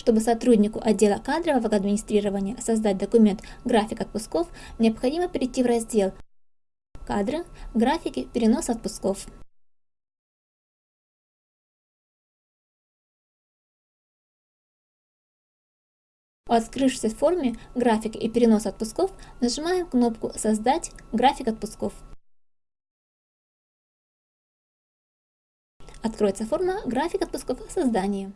Чтобы сотруднику отдела кадрового администрирования создать документ «График отпусков», необходимо перейти в раздел «Кадры», «Графики», «Перенос отпусков». В открывшейся форме «График и перенос отпусков» нажимаем кнопку «Создать график отпусков». Откроется форма «График отпусков. Создание».